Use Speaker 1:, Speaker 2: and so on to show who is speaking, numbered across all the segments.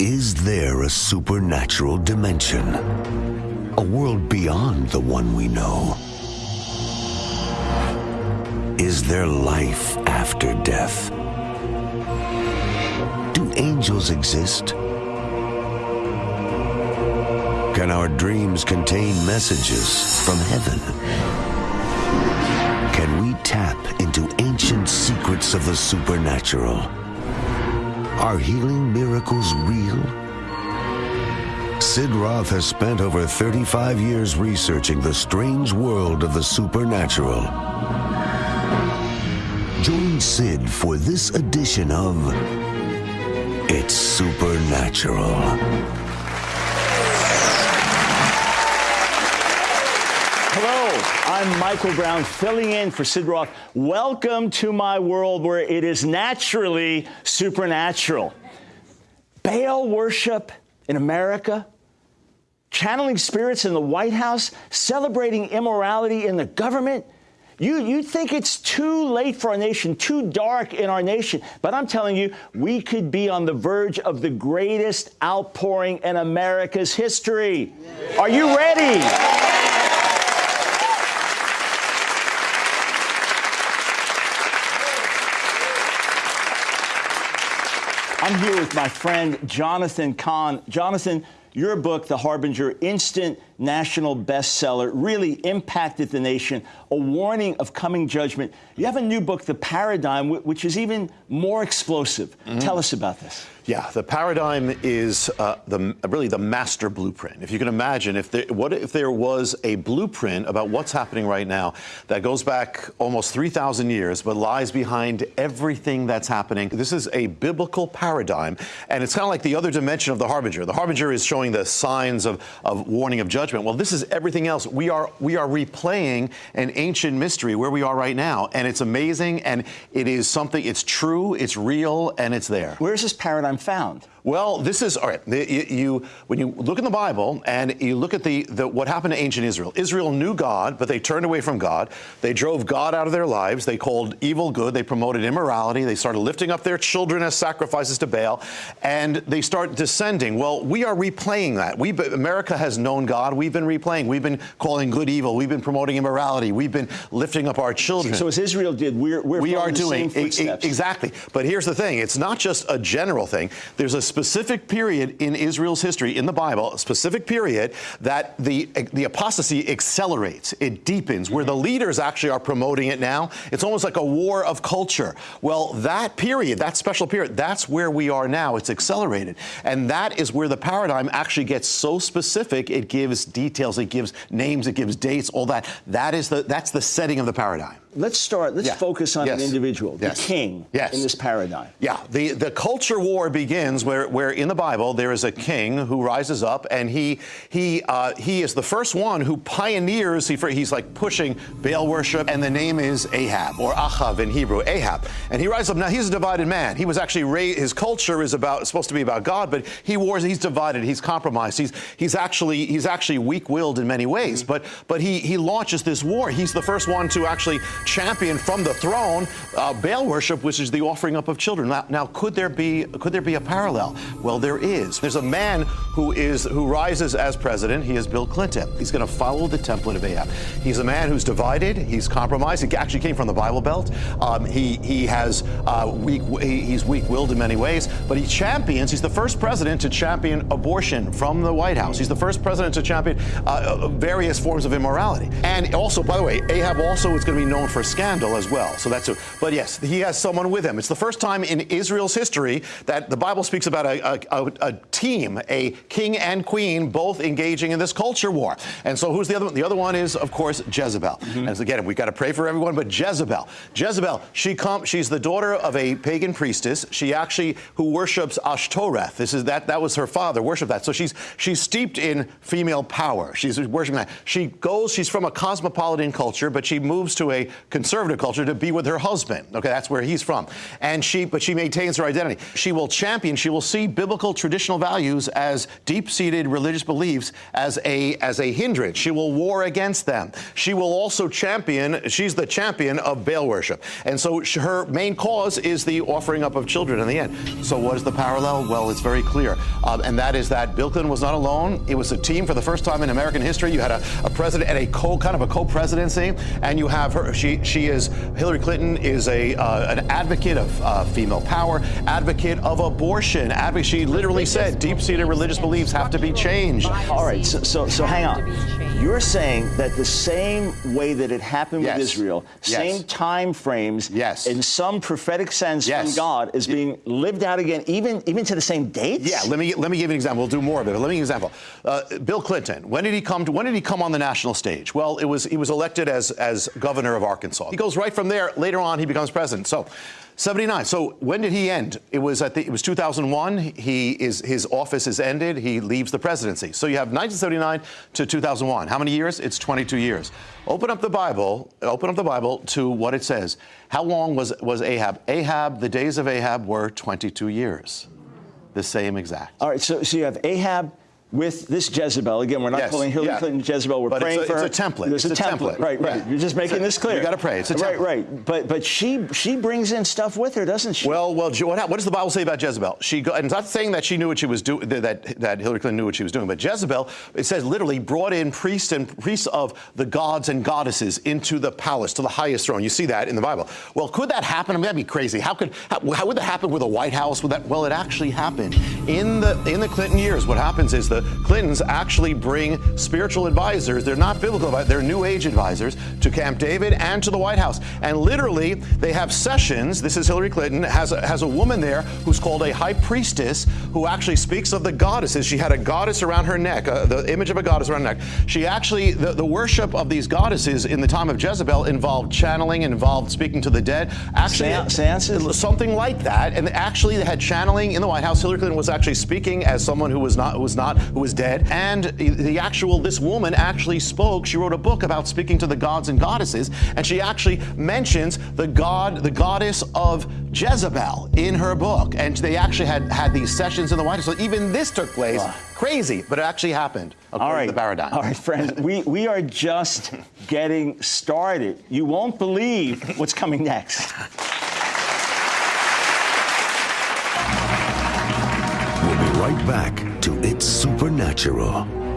Speaker 1: Is there a supernatural dimension? A world beyond the one we know? Is there life after death? Do angels exist? Can our dreams contain messages from heaven? Can we tap into ancient secrets of the supernatural? Are healing miracles real? Sid Roth has spent over 35 years researching the strange world of the supernatural. Join Sid for this edition of It's Supernatural.
Speaker 2: I'm Michael Brown, filling in for Sid Roth. Welcome to my world where it is naturally supernatural. Baal worship in America, channeling spirits in the White House, celebrating immorality in the government. You, you think it's too late for our nation, too dark in our nation. But I'm telling you, we could be on the verge of the greatest outpouring in America's history. Are you ready? I'm here with my friend Jonathan Cahn. Jonathan, your book, The Harbinger, instant national bestseller, really impacted the nation, a warning of coming judgment. You have a new book, The Paradigm, which is even more explosive. Mm-hmm. Tell us about this.
Speaker 3: Yeah, the paradigm is uh, the, really the master blueprint. If you can imagine, if there, what if there was a blueprint about what's happening right now that goes back almost 3,000 years, but lies behind everything that's happening? This is a biblical paradigm, and it's kind of like the other dimension of the harbinger. The harbinger is showing the signs of, of warning of judgment. Well, this is everything else. We are we are replaying an ancient mystery where we are right now, and it's amazing, and it is something. It's true, it's real, and it's there.
Speaker 2: Where's this paradigm found?
Speaker 3: Well, this is all right. You, you, when you look in the Bible and you look at the, the what happened to ancient Israel. Israel knew God, but they turned away from God. They drove God out of their lives. They called evil good. They promoted immorality. They started lifting up their children as sacrifices to Baal, and they start descending. Well, we are replaying that. We America has known God. We've been replaying. We've been calling good evil. We've been promoting immorality. We've been lifting up our children.
Speaker 2: So as Israel did, we're, we're
Speaker 3: we are doing exactly. But here's the thing: it's not just a general thing. There's a specific period in Israel's history, in the Bible, a specific period that the, the apostasy accelerates, it deepens, where the mm-hmm. leaders actually are promoting it now. It's almost like a war of culture. Well, that period, that special period, that's where we are now. It's accelerated. And that is where the paradigm actually gets so specific, it gives details, it gives names, it gives dates, all that. That is the, that's the setting of the paradigm
Speaker 2: let's start. Let's yeah. focus on
Speaker 3: yes.
Speaker 2: an individual,
Speaker 3: yes.
Speaker 2: the king,
Speaker 3: yes.
Speaker 2: in this paradigm.
Speaker 3: Yeah, the the culture war begins where where in the Bible there is a king who rises up and he he uh, he is the first one who pioneers. He he's like pushing Baal worship, and the name is Ahab or Achav in Hebrew, Ahab. And he rises up. Now he's a divided man. He was actually raised. His culture is about supposed to be about God, but he wars. He's divided. He's compromised. He's he's actually he's actually weak-willed in many ways. Mm-hmm. But but he he launches this war. He's the first one to actually champion from the throne uh, Baal worship, which is the offering up of children. Now, now, could there be could there be a parallel? Well, there is. There's a man who is who rises as president. He is Bill Clinton. He's going to follow the template of Ahab. He's a man who's divided. He's compromised. He actually came from the Bible Belt. Um, he he has uh, weak. He's weak-willed in many ways, but he champions. He's the first president to champion abortion from the White House. He's the first president to champion uh, uh various forms of immorality. And also, by the way, Ahab also is going to be known for for scandal as well. So that's a, but yes, he has someone with him. It's the first time in Israel's history that the Bible speaks about a, a, a team, a king and queen, both engaging in this culture war. And so who's the other one? The other one is, of course, Jezebel. Mm-hmm. And again, we've got to pray for everyone, but Jezebel. Jezebel, she come, she's the daughter of a pagan priestess. She actually, who worships Ashtoreth. This is that, that was her father, worship that. So she's, she's steeped in female power. She's worshiping that. She goes, she's from a cosmopolitan culture, but she moves to a conservative culture to be with her husband. Okay, that's where he's from. And she, but she maintains her identity. She will champion, she will see biblical traditional values as deep-seated religious beliefs as a, as a hindrance. She will war against them. She will also champion, she's the champion of Baal worship. And so her main cause is the offering up of children in the end. So what is the parallel? Well, it's very clear. Um, and that is that Bill Clinton was not alone. It was a team for the first time in American history. You had a, a president and a co kind of a co-presidency, and you have her. She she is Hillary Clinton is a uh, an advocate of uh, female power, advocate of abortion. Advocate. She literally said deep-seated religious beliefs have to be changed.
Speaker 2: All right. So so, so hang on. You're saying that the same way that it happened
Speaker 3: Yes.
Speaker 2: with Israel,
Speaker 3: Yes.
Speaker 2: same time frames,
Speaker 3: Yes.
Speaker 2: in some prophetic sense
Speaker 3: Yes.
Speaker 2: from God, is being lived out again, even even to the same dates.
Speaker 3: Yeah, let me let me give you an example. We'll do more of it. But let me give you an example. Uh, Bill Clinton. When did he come? To, when did he come on the national stage? Well, it was he was elected as as governor of Arkansas. He goes right from there. Later on, he becomes president. So. 79. So when did he end? It was at the, it was 2001. He is his office is ended. He leaves the presidency. So you have 1979 to 2001. How many years? It's 22 years. Open up the Bible. Open up the Bible to what it says. How long was was Ahab? Ahab. The days of Ahab were 22 years. The same exact.
Speaker 2: All right. So so you have Ahab. With this Jezebel, again, we're not
Speaker 3: Yes,
Speaker 2: calling Hillary
Speaker 3: yeah.
Speaker 2: Clinton Jezebel. We're
Speaker 3: But it's
Speaker 2: praying
Speaker 3: a-
Speaker 2: for
Speaker 3: it's
Speaker 2: her.
Speaker 3: a template.
Speaker 2: There's
Speaker 3: It's
Speaker 2: a
Speaker 3: a
Speaker 2: template.
Speaker 3: template.
Speaker 2: Right, right.
Speaker 3: Yeah.
Speaker 2: You're just making this clear.
Speaker 3: You gotta pray. It's a template.
Speaker 2: right. right. But but she she brings in stuff with her, doesn't she?
Speaker 3: Well, well, what, what does the Bible say about Jezebel? She go, and it's not saying that she knew what she was doing, that, that Hillary Clinton knew what she was doing, but Jezebel, it says literally brought in priests and priests of the gods and goddesses into the palace, to the highest throne. You see that in the Bible. Well, could that happen? I mean, that'd be crazy. How could, how, how would that happen with a White House? Would that, well, it actually happened. In the, in the Clinton years, what happens is the Clintons actually bring spiritual advisors. They're not biblical they're New Age advisors to Camp David and to the White House. And literally, they have sessions. This is Hillary Clinton, has a, has a woman there who's called a high priestess who actually speaks of the goddesses. She had a goddess around her neck, uh, the image of a goddess around her neck. She actually, the, the worship of these goddesses in the time of Jezebel involved channeling, involved speaking to the dead. Actually,
Speaker 2: seances?
Speaker 3: something like that. And actually, they had channeling in the White House. Hillary Clinton was actually speaking as someone who was not, who was not, who was dead. And the actual, this woman actually spoke. She wrote a book about speaking to the gods and goddesses, and she actually mentions the god, the goddess of Jezebel in her book. And they actually had had these sessions in the White House. So even this took place.
Speaker 2: Wow.
Speaker 3: Crazy, but it actually happened. According
Speaker 2: All right.
Speaker 3: to the paradigm.
Speaker 2: All right, friends. we, we are just getting started. You won't believe what's coming next.
Speaker 1: We'll be right back to It's Supernatural.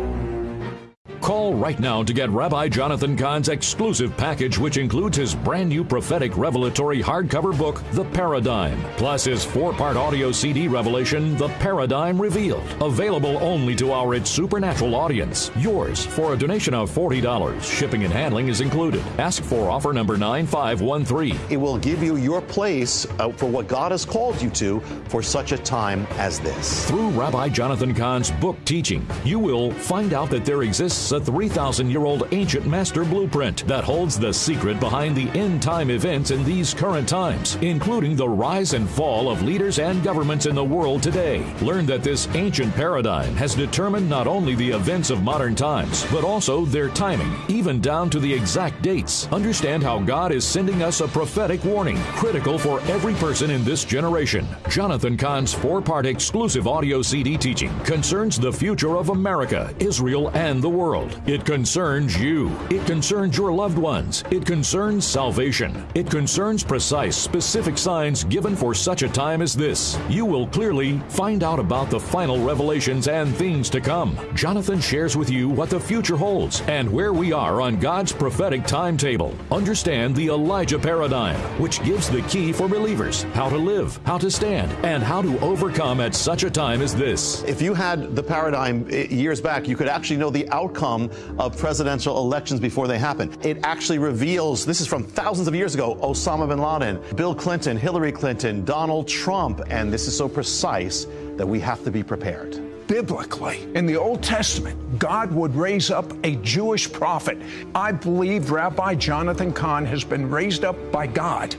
Speaker 4: Call right now to get Rabbi Jonathan Cahn's exclusive package, which includes his brand new prophetic revelatory hardcover book, The Paradigm, plus his four part audio CD revelation, The Paradigm Revealed. Available only to our It's Supernatural audience. Yours for a donation of $40. Shipping and handling is included. Ask for offer number 9513.
Speaker 3: It will give you your place uh, for what God has called you to for such a time as this.
Speaker 4: Through Rabbi Jonathan Cahn's book teaching, you will find out that there exists a 3,000 year old ancient master blueprint that holds the secret behind the end time events in these current times, including the rise and fall of leaders and governments in the world today. Learn that this ancient paradigm has determined not only the events of modern times, but also their timing, even down to the exact dates. Understand how God is sending us a prophetic warning, critical for every person in this generation. Jonathan Cahn's four part exclusive audio CD teaching concerns the future of America, Israel, and the world. It concerns you. It concerns your loved ones. It concerns salvation. It concerns precise, specific signs given for such a time as this. You will clearly find out about the final revelations and things to come. Jonathan shares with you what the future holds and where we are on God's prophetic timetable. Understand the Elijah paradigm, which gives the key for believers how to live, how to stand, and how to overcome at such a time as this.
Speaker 3: If you had the paradigm eh, years back, you could actually know the outcome of presidential elections before they happen. It actually reveals this is from thousands of years ago Osama bin Laden, Bill Clinton, Hillary Clinton, Donald Trump, and this is so precise that we have to be prepared.
Speaker 5: biblically. In the Old Testament, God would raise up a Jewish prophet. I believe Rabbi Jonathan Cahn has been raised up by God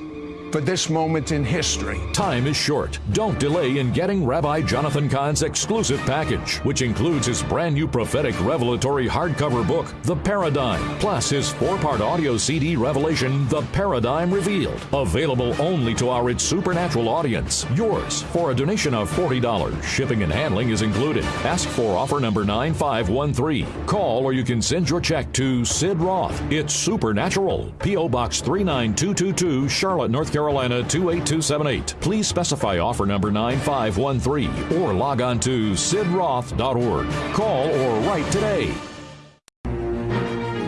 Speaker 5: for this moment in history.
Speaker 4: Time is short. Don't delay in getting Rabbi Jonathan Cahn's exclusive package, which includes his brand new prophetic revelatory hardcover book, The Paradigm, plus his four part audio CD revelation, The Paradigm Revealed. Available only to our It's Supernatural audience. Yours for a donation of $40. Shipping and handling is included. Ask for offer number 9513. Call or you can send your check to Sid Roth. It's Supernatural. P.O. Box 39222, Charlotte, North Carolina 28278. Please specify offer number 9513 or log on to sidroth.org. Call or write today.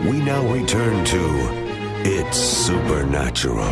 Speaker 1: We now return to It's Supernatural.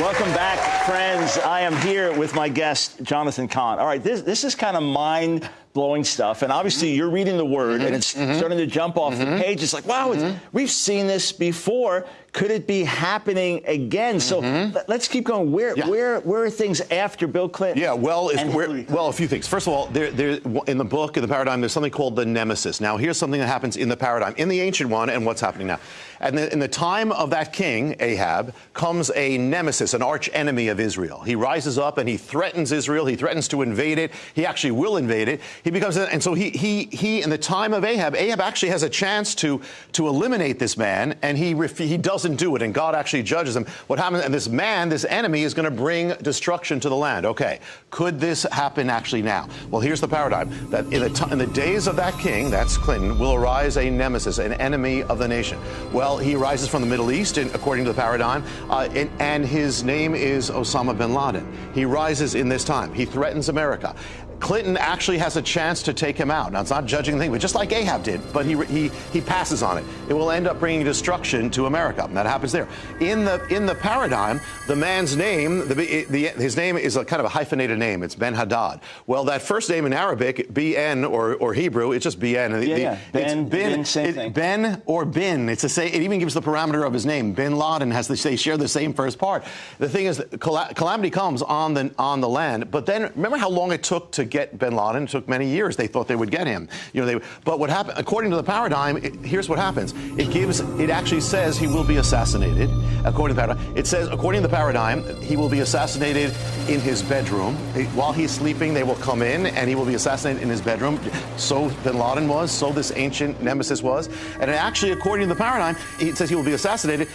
Speaker 2: Welcome back, friends. I am here with my guest, Jonathan Cahn. All right, this, this is kind of mind blowing stuff. And obviously, mm-hmm. you're reading the word and mm-hmm. it's mm-hmm. starting to jump off the page. It's like, wow, it's, we've seen this before. Could it be happening again? So let, us keep going. Where,
Speaker 3: Yeah.
Speaker 2: where, where are things after Bill Clinton?
Speaker 3: Yeah, well, it's,
Speaker 2: and
Speaker 3: we're-
Speaker 2: Hillary Clinton?
Speaker 3: well, a few things. First of all, there, there, in the book, in the paradigm, there's something called the nemesis. Now, here's something that happens in the paradigm, in the ancient one, and what's happening now. And in the time of that king, Ahab, comes a nemesis, an arch enemy of Israel. He rises up and he threatens Israel. He threatens to invade it. He actually will invade it. He becomes, and so he, he, he, in the time of Ahab, Ahab actually has a chance to, to eliminate this man, and he, he doesn't do it, and God actually judges him. What happens, and this man, this enemy, is going to bring destruction to the land. Okay, could this happen actually now? Well, here's the paradigm that in the, in the days of that king, that's Clinton, will arise a nemesis, an enemy of the nation. Well, he arises from the Middle East, in, according to the paradigm, uh, and, and his name is Osama bin Laden. He rises in this time. He threatens America. Clinton actually has a chance to take him out. Now, it's not judging the thing, but just like Ahab did, but he, he, he passes on it. It will end up bringing destruction to America. And that happens there. In the, in the paradigm, the man's name, the, the, his name is a kind of a hyphenated name. It's Ben Hadad. Well, that first name in Arabic, BN or, or Hebrew, it's just BN. The-
Speaker 2: Yeah,
Speaker 3: the-
Speaker 2: yeah.
Speaker 3: it's
Speaker 2: Ben, bin, same thing.
Speaker 3: Ben or Bin. It's a say. It even gives the parameter of his name. Bin Laden has the, they share the same first part. The thing is, calamity comes on the on the land. But then remember how long it took to get Bin Laden? Took many years. They thought they would get him. You know, they. But what happened? According to the paradigm, it, here's what happens. It gives. It actually says he will be assassinated. According to the paradigm, it says according to the paradigm, he will be assassinated in his bedroom while he's sleeping. They will come in and he will be assassinated in his bedroom. So Bin Laden was. So this ancient nemesis was. And actually, according to the paradigm, it says he will be assassinated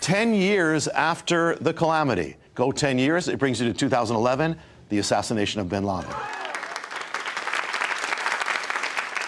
Speaker 3: 10 years after the calamity. Go 10 years, it brings you to 2011, the assassination of bin Laden.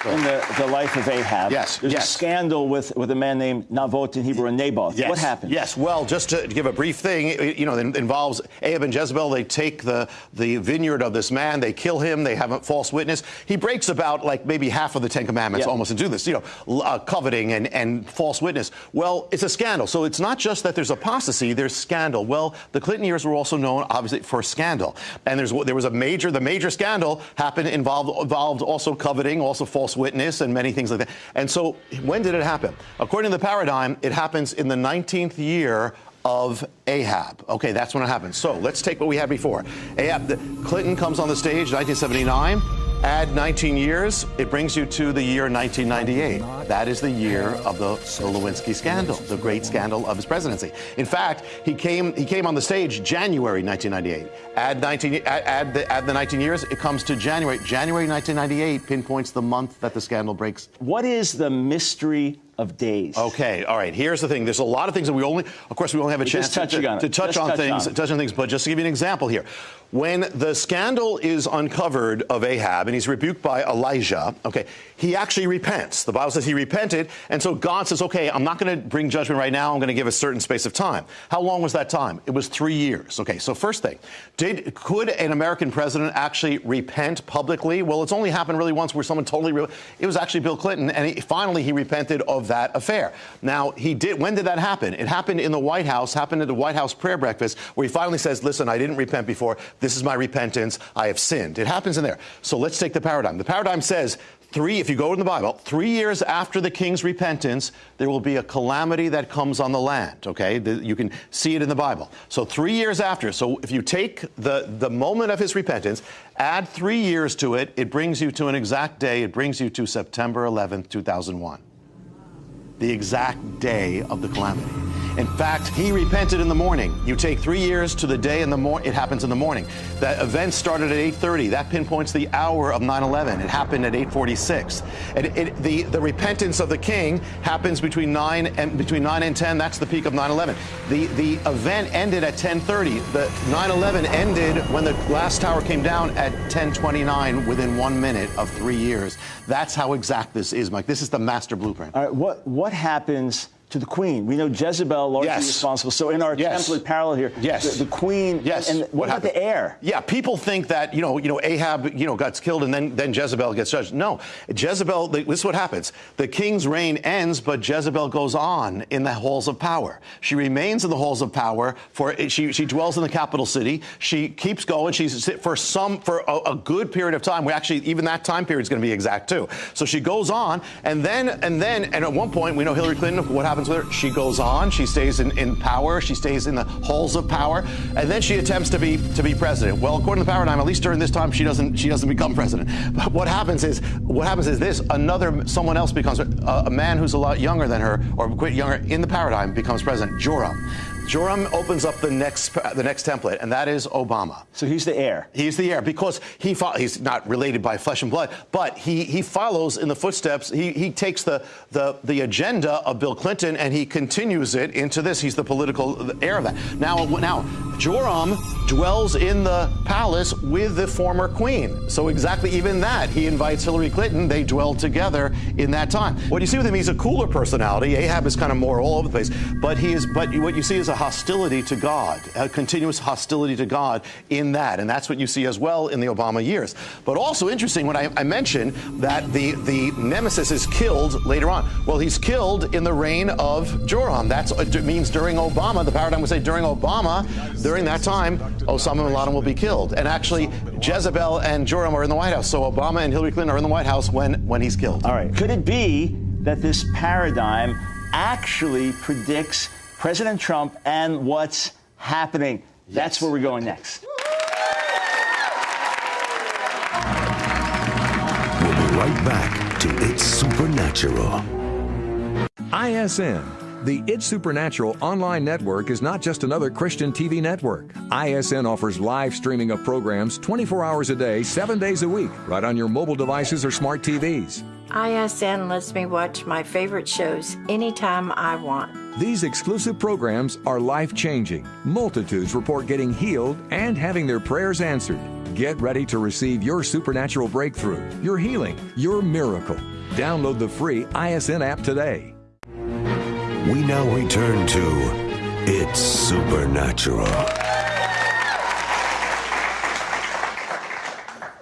Speaker 2: In the, the life of Ahab.
Speaker 3: Yes,
Speaker 2: There's
Speaker 3: yes.
Speaker 2: a scandal with, with a man named Navot in Hebrew and Naboth.
Speaker 3: Yes.
Speaker 2: What happened?
Speaker 3: Yes. Well, just to give a brief thing, you know, it involves Ahab and Jezebel. They take the, the vineyard of this man. They kill him. They have a false witness. He breaks about like maybe half of the Ten Commandments
Speaker 2: Yeah.
Speaker 3: almost and do this, you know, uh, coveting and, and false witness. Well, it's a scandal. So it's not just that there's apostasy, there's scandal. Well, the Clinton years were also known, obviously, for scandal. And there's there was a major, the major scandal happened, involved, involved also coveting, also false witness, and many things like that. And so when did it happen? According to the paradigm, it happens in the 19th year of Ahab. Okay, that's when it happens. So let's take what we had before. Ahab, the, Clinton comes on the stage, 1979. Add 19 years, it brings you to the year 1998. That is the year of the, Lewinsky scandal, the great scandal of his presidency. In fact, he came he came on the stage January 1998. Add 19 add, add the add the 19 years, it comes to January. January 1998 pinpoints the month that the scandal breaks.
Speaker 2: What is the mystery of days?
Speaker 3: Okay, all right. Here's the thing. There's a lot of things that we only, of course, we only have a chance to, to touch
Speaker 2: Just
Speaker 3: on
Speaker 2: touch
Speaker 3: things,
Speaker 2: on
Speaker 3: touch on things. But just to give you an example here, when the scandal is uncovered of Ahab and he's rebuked by Elijah, okay, he actually repents. The Bible says he repented, and so God says, okay, I'm not going to bring judgment right now. I'm going to give a certain space of time. How long was that time? It was three years. Okay, so first thing, did could an American president actually repent publicly? Well, it's only happened really once where someone totally. Re- it was actually Bill Clinton, and he, finally he repented of that affair. Now he did. When did that happen? It happened in the White House. Happened at the White House prayer breakfast, where he finally says, "Listen, I didn't repent before. This is my repentance. I have sinned." It happens in there. So let's take the paradigm. The paradigm says. Three, if you go in the Bible, three years after the king's repentance, there will be a calamity that comes on the land. Okay, The- you can see it in the Bible. So three years after, so if you take the the moment of his repentance, add three years to it, it brings you to an exact day. It brings you to September 11th, 2001. The exact day of the calamity. In fact, he repented in the morning. You take three years to the day in the morning, it happens in the morning. That event started at 8.30. That pinpoints the hour of 9-11. It happened at 8.46. And it, the, the repentance of the king happens between 9 and between 9 and 10. That's the peak of 9-11. The, the event ended at 10.30. The 9-11 ended when the last tower came down at 10.29 within one minute of three years. That's how exact this is, Mike. This is the master blueprint.
Speaker 2: All right, what, what happens to the queen. We know Jezebel largely
Speaker 3: Yes.
Speaker 2: responsible. So in our
Speaker 3: Yes.
Speaker 2: template parallel here,
Speaker 3: Yes.
Speaker 2: the, the queen.
Speaker 3: Yes.
Speaker 2: And, and what, about
Speaker 3: happened?
Speaker 2: the heir?
Speaker 3: Yeah, people think that you know, you know, Ahab, you know, gets killed and then then Jezebel gets judged. No, Jezebel. This is what happens. The king's reign ends, but Jezebel goes on in the halls of power. She remains in the halls of power for she she dwells in the capital city. She keeps going. She's for some for a, a good period of time. We actually even that time period is going to be exact too. So she goes on, and then and then and at one point we know Hillary Clinton. What happens with her? She goes on. She stays in, in power. She stays in the halls of power, and then she attempts to be to be president. Well, according to the paradigm, at least during this time, she doesn't she doesn't become president. But what happens is what happens is this: another someone else becomes a, a man who's a lot younger than her, or quite younger in the paradigm, becomes president. Joram. Joram opens up the next the next template, and that is Obama.
Speaker 2: So he's the heir.
Speaker 3: He's the heir because he he's not related by flesh and blood, but he, he follows in the footsteps. He, he takes the, the the agenda of Bill Clinton and he continues it into this. He's the political heir of that. Now now Joram dwells in the palace with the former queen. So exactly even that he invites Hillary Clinton. They dwell together in that time. What you see with him, he's a cooler personality. Ahab is kind of more all over the place, but he is. But what you see is a hostility to God, a continuous hostility to God in that, and that's what you see as well in the Obama years. But also interesting when I, I mentioned that the the nemesis is killed later on. Well, he's killed in the reign of Joram. That means during Obama. The paradigm would say during Obama, during that time, Osama bin Laden will be killed. And actually, Jezebel and Joram are in the White House. So Obama and Hillary Clinton are in the White House when when he's killed.
Speaker 2: All right. Could it be that this paradigm actually predicts President Trump and what's happening? That's where we're going next.
Speaker 1: We'll be right back to It's Supernatural.
Speaker 6: ISN. The It's Supernatural online network is not just another Christian TV network. ISN offers live streaming of programs 24 hours a day, 7 days a week, right on your mobile devices or smart TVs.
Speaker 7: ISN lets me watch my favorite shows anytime I want.
Speaker 6: These exclusive programs are life changing. Multitudes report getting healed and having their prayers answered. Get ready to receive your supernatural breakthrough, your healing, your miracle. Download the free ISN app today.
Speaker 1: We now return to It's Supernatural.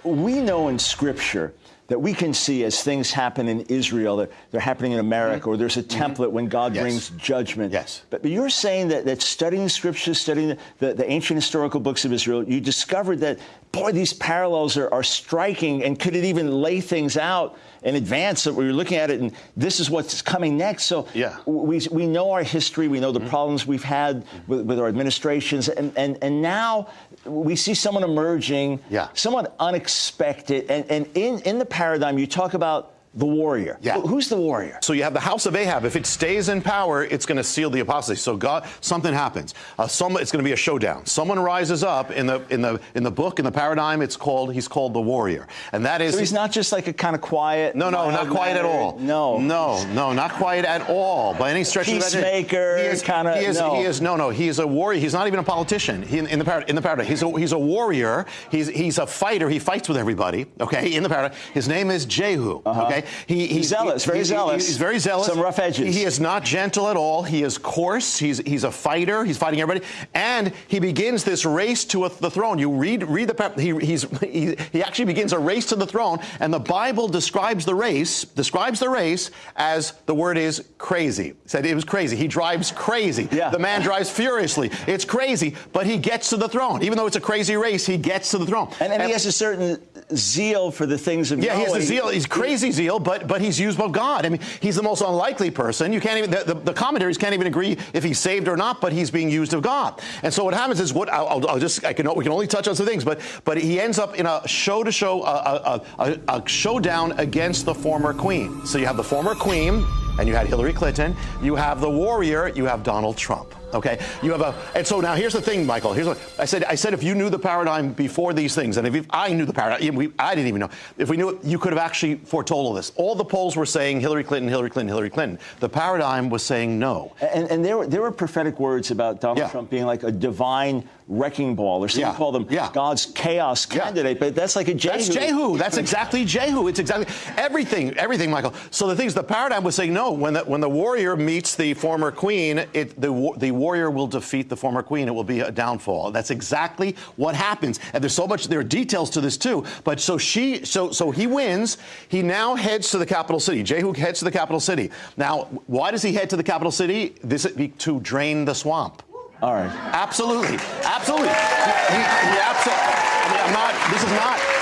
Speaker 2: we know in Scripture that we can see as things happen in Israel, that they're happening in America, or there's a template when God
Speaker 3: Mm-hmm. Yes.
Speaker 2: brings judgment.
Speaker 3: Yes.
Speaker 2: But, but you're saying that, that studying the Scriptures, studying the, the, the ancient historical books of Israel, you discovered that, boy, these parallels are, are striking, and could it even lay things out in advance that we were looking at it, and this is what's coming next. So
Speaker 3: Yeah. Mm-hmm.
Speaker 2: we, we know our history, we know the problems we've had with, with our administrations, and, and, and now we see someone emerging,
Speaker 3: Yeah.
Speaker 2: somewhat unexpected. And, and in, in the paradigm, you talk about the warrior.
Speaker 3: Yeah.
Speaker 2: Who- Who's the warrior?
Speaker 3: So you have the house of Ahab. If it stays in power, it's going to seal the apostasy. So God, something happens. Uh, some, it's going to be a showdown. Someone rises up in the in the in the book in the paradigm. It's called he's called the warrior, and that is
Speaker 2: So he's not just like a kind of quiet.
Speaker 3: No, no, not quiet at all.
Speaker 2: No.
Speaker 3: no, no, not quiet at all by any stretch of the
Speaker 2: Peacemaker,
Speaker 3: He is
Speaker 2: kinda-
Speaker 3: He is.
Speaker 2: no.
Speaker 3: He is. No, no. He is a warrior. He's not even a politician. He, in, in the parad- in the paradigm, he's a he's a warrior. He's he's a fighter. He fights with everybody. Okay, in the paradigm. His name is Jehu. Okay, he,
Speaker 2: He's zealous, very
Speaker 3: he- he-
Speaker 2: zealous.
Speaker 3: He's very zealous.
Speaker 2: Some rough edges.
Speaker 3: He is not gentle at all. He is coarse. He's he's a fighter. He's fighting everybody, and he begins this race to a, the throne. You read read the he he's he, he actually begins a race to the throne, and the Bible describes the race describes the race as the word is crazy. Said it was crazy. He drives crazy.
Speaker 2: Yeah.
Speaker 3: The man drives furiously. It's crazy, but he gets to the throne. Even though it's a crazy race, he gets to the throne.
Speaker 2: And, and he has a certain zeal for the things of God.
Speaker 3: Yeah, he has a zeal. He's crazy zeal, but but he's used by God. I mean, he's the most unlikely person. You can't even the, the, the commentaries can't even agree if he's saved or not, but he's being used of God. And so what happens is what I'll, I'll- I'll just I can we can only touch on some things, but but he ends up in a show to show a, a, a, a showdown against the former queen. So you have the former queen. And you had Hillary Clinton. You have the warrior, you have Donald Trump. Okay, you have a, and so now here's the thing, Michael. Here's what I said. I said if you knew the paradigm before these things, and if I knew the paradigm, we, I didn't even know. If we knew it, you could have actually foretold all this. All the polls were saying Hillary Clinton, Hillary Clinton, Hillary Clinton. The paradigm was saying no.
Speaker 2: And, and there, were, there were prophetic words about Donald
Speaker 3: Yeah.
Speaker 2: Trump being like a divine wrecking ball, or some
Speaker 3: Yeah.
Speaker 2: call them
Speaker 3: Yeah.
Speaker 2: God's chaos candidate. But that's like a Jehu.
Speaker 3: That's Jehu. That's exactly Jehu. It's exactly everything, everything, Michael. So the thing is, the paradigm was saying no. When the, when the warrior meets the former queen, it, the the warrior will defeat the former queen. It will be a downfall. That's exactly what happens. And there's so much. There are details to this too. But so she, so so he wins. He now heads to the capital city. Jehu heads to the capital city. Now, why does he head to the capital city? This to drain the swamp.
Speaker 2: All right.
Speaker 3: Absolutely, absolutely. He, he, he I mean, I'm not. This is not.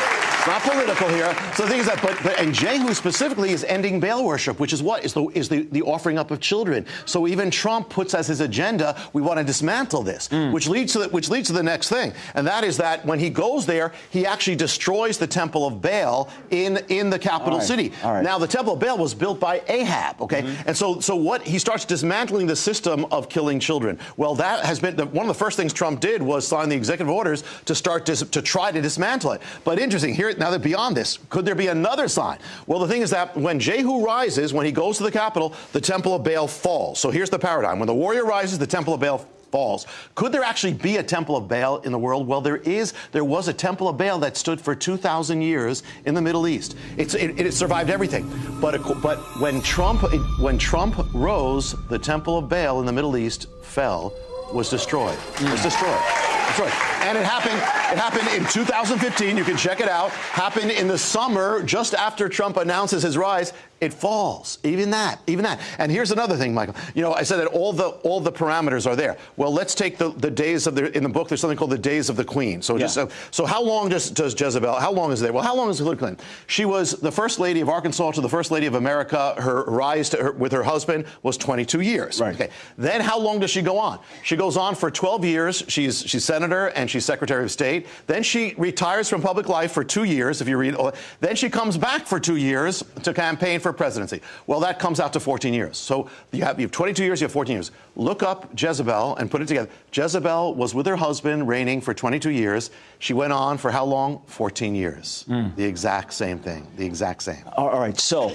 Speaker 3: It's not political here. So the thing is that, but, but and Jehu specifically is ending Baal worship, which is what is the is the, the offering up of children. So even Trump puts as his agenda, we want to dismantle this, hmm. which leads to the, which leads to the next thing, and that is that when he goes there, he actually destroys the temple of Baal in in the capital
Speaker 2: right,
Speaker 3: city.
Speaker 2: right.
Speaker 3: Now the temple of Baal was built by Ahab, okay? Mm-hmm. And so so what he starts dismantling the system of killing children. Well, that has been the, one of the first things Trump did was sign the executive orders to start dis, to try to dismantle it. But interesting here now that beyond this, could there be another sign? Well, the thing is that when Jehu rises, when he goes to the capital, the temple of Baal falls. So here's the paradigm: when the warrior rises, the temple of Baal falls. Could there actually be a temple of Baal in the world? Well, there is. There was a temple of Baal that stood for 2,000 years in the Middle East. It, it survived everything. But, but when Trump when Trump rose, the temple of Baal in the Middle East fell, was destroyed. Was destroyed. Destroyed. And it happened. It happened in 2015. You can check it out. Happened in the summer, just after Trump announces his rise. It falls. Even that. Even that. And here's another thing, Michael. You know, I said that all the all the parameters are there. Well, let's take the, the days of the in the book. There's something called the days of the queen. So just
Speaker 2: Yeah.
Speaker 3: so, so how long does does Jezebel? How long is there? Well, how long is Hillary Clinton? She was the first lady of Arkansas to the first lady of America. Her rise to her, with her husband was 22 years.
Speaker 2: Right.
Speaker 3: Okay. Then how long does she go on? She goes on for 12 years. She's she's senator and she's secretary of state. Then she retires from public life for two years. If you read, all- then she comes back for two years to campaign for presidency. Well, that comes out to 14 years. So you have you have 22 years. You have 14 years. Look up Jezebel and put it together. Jezebel was with her husband reigning for 22 years. She went on for how long? 14 years. Hmm. The exact same thing. The exact same.
Speaker 2: All right. So,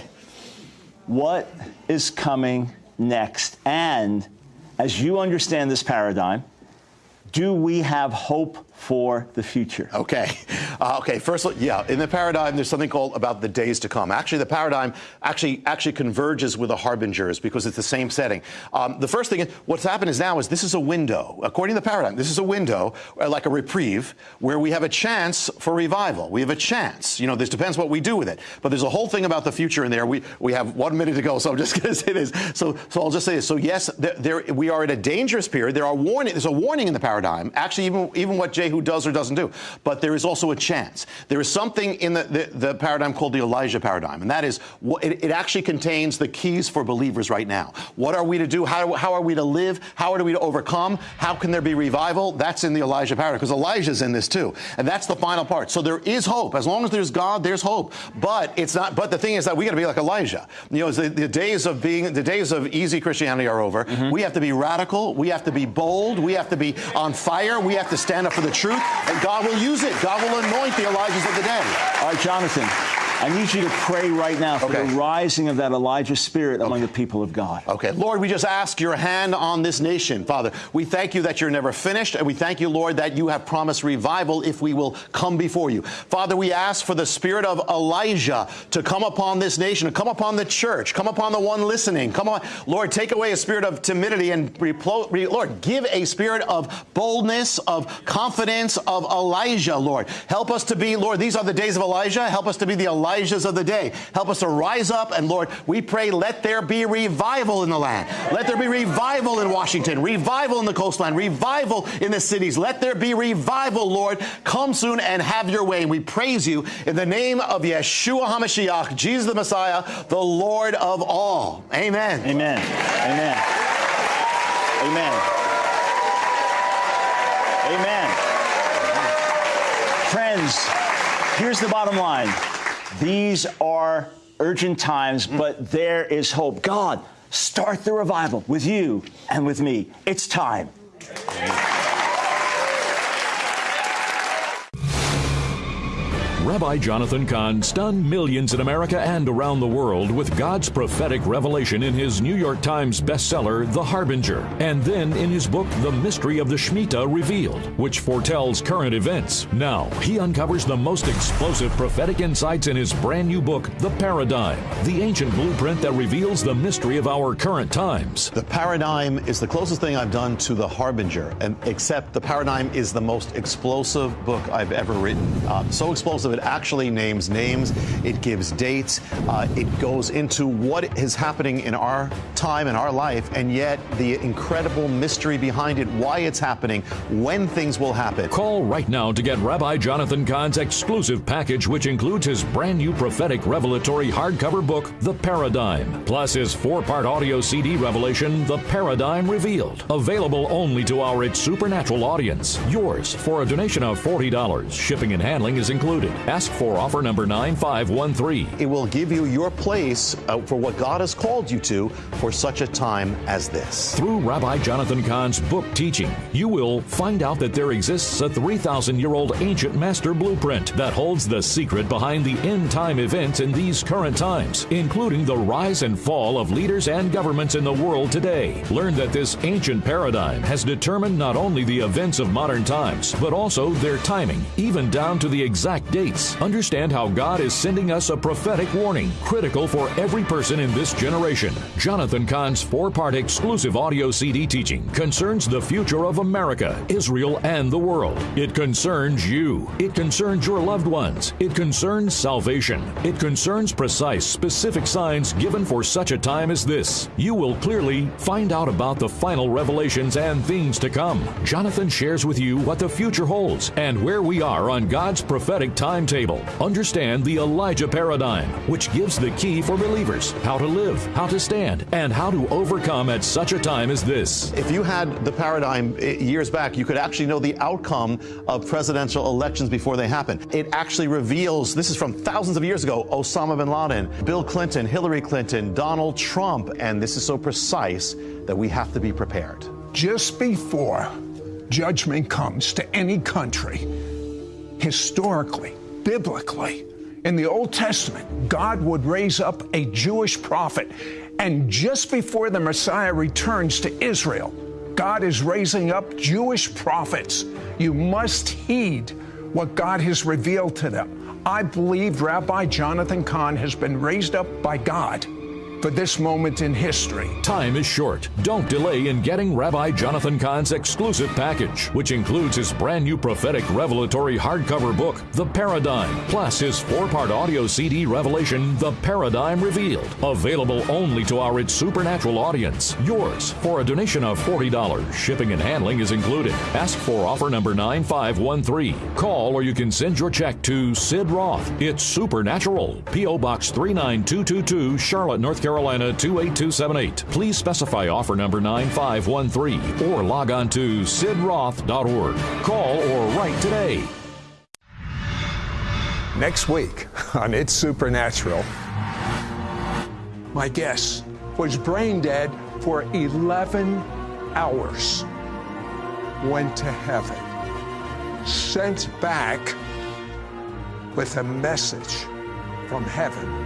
Speaker 2: what is coming next? And as you understand this paradigm, do we have hope for the future?
Speaker 3: Okay. Uh, okay. First, yeah. In the paradigm, there's something called about the days to come. Actually, the paradigm actually actually converges with the harbingers because it's the same setting. Um, the first thing, is, what's happened is now is this is a window. According to the paradigm, this is a window, uh, like a reprieve, where we have a chance for revival. We have a chance. You know, this depends what we do with it. But there's a whole thing about the future in there. We we have one minute to go, so I'm just going to say this. So so I'll just say this. So yes, there, there we are at a dangerous period. There are warning. There's a warning in the paradigm. Actually, even even what Jehu does or doesn't do. But there is also a chance. There is something in the, the, the paradigm called the Elijah paradigm, and that is what it, it actually contains the keys for believers right now. What are we to do? How, how are we to live? How are we to overcome? How can there be revival? That's in the Elijah paradigm because Elijah's in this too, and that's the final part. So there is hope. As long as there's God, there's hope. But it's not. But the thing is that we got to be like Elijah. You know, the, the days of being the days of easy Christianity are over. Mm-hmm. We have to be radical. We have to be bold. We have to be on fire. We have to stand up for the truth, and God will use it. God will anoint the Elijahs of the day.
Speaker 2: All right, Jonathan, I need you to pray right now for
Speaker 3: Okay.
Speaker 2: the rising of that Elijah spirit among the people of God.
Speaker 3: Okay, Lord, we just ask your hand on this nation, Father. We thank you that you're never finished, and we thank you, Lord, that you have promised revival if we will come before you. Father, we ask for the spirit of Elijah to come upon this nation, to come upon the church, come upon the one listening. Come on, Lord, take away a spirit of timidity and Lord, give a spirit of boldness, of confidence, of Elijah, Lord. Help us to be, Lord, these are the days of Elijah. Help us to be the Elijahs of the day. Help us to rise up, and Lord, we pray, let there be revival in the land. Let there be revival in Washington, revival in the coastline, revival in the cities. Let there be revival, Lord. Come soon and have your way. And we praise you in the name of Yeshua HaMashiach, Jesus the Messiah, the Lord of all. Amen.
Speaker 2: Amen. Amen. Amen. Amen. Friends, here's the bottom line. These are urgent times,
Speaker 3: Mm.
Speaker 2: but there is hope. God, start the revival with you and with me. It's time.
Speaker 4: Rabbi Jonathan Cahn stunned millions in America and around the world with God's prophetic revelation in his New York Times bestseller, The Harbinger, and then in his book, The Mystery of the Shemitah Revealed, which foretells current events. Now, he uncovers the most explosive prophetic insights in his brand new book, The Paradigm, the ancient blueprint that reveals the mystery of our current times.
Speaker 3: The Paradigm is the closest thing I've done to The Harbinger, and except The Paradigm is the most explosive book I've ever written. Uh, so explosive, it actually names names, it gives dates, uh, it goes into what is happening in our time, in our life, and yet the incredible mystery behind it, why it's happening, when things will happen.
Speaker 4: Call right now to get Rabbi Jonathan Cahn's exclusive package, which includes his brand new prophetic revelatory hardcover book, The Paradigm, plus his four part audio CD revelation, The Paradigm Revealed. Available only to our It's Supernatural audience. Yours for a donation of $40. Shipping and handling is included. Ask for offer number 9513.
Speaker 3: It will give you your place uh, for what God has called you to for such a time as this.
Speaker 4: Through Rabbi Jonathan Cahn's book teaching, you will find out that there exists a 3,000 year old ancient master blueprint that holds the secret behind the end time events in these current times, including the rise and fall of leaders and governments in the world today. Learn that this ancient paradigm has determined not only the events of modern times, but also their timing, even down to the exact dates. Understand how God is sending us a prophetic warning, critical for every person in this generation. Jonathan Cahn's four part exclusive audio CD teaching concerns the future of America, Israel, and the world. It concerns you. It concerns your loved ones. It concerns salvation. It concerns precise, specific signs given for such a time as this. You will clearly find out about the final revelations and things to come. Jonathan shares with you what the future holds and where we are on God's prophetic timetable. Understand the Elijah paradigm, which gives the key for believers how to live, how to stand, and how to overcome at such a time as this.
Speaker 3: If you had the paradigm eh, years back, you could actually know the outcome of presidential elections before they happen. It actually reveals this is from thousands of years ago Osama bin Laden, Bill Clinton, Hillary Clinton, Donald Trump, and this is so precise that we have to be prepared.
Speaker 5: Just before judgment comes to any country, historically, biblically, in the Old Testament, God would raise up a Jewish prophet. And just before the Messiah returns to Israel, God is raising up Jewish prophets. You must heed what God has revealed to them. I believe Rabbi Jonathan Cahn has been raised up by God for this moment in history.
Speaker 4: Time is short. Don't delay in getting Rabbi Jonathan Cahn's exclusive package, which includes his brand new prophetic revelatory hardcover book, The Paradigm, plus his four part audio CD revelation, The Paradigm Revealed. Available only to our It's Supernatural audience. Yours for a donation of $40. Shipping and handling is included. Ask for offer number 9513. Call or you can send your check to Sid Roth. It's Supernatural. P.O. Box 39222, Charlotte, North Carolina. Carolina 28278. Please specify offer number 9513 or log on to sidroth.org. Call or write today.
Speaker 5: Next week on It's Supernatural, my guest was brain dead for 11 hours, went to heaven, sent back with a message from heaven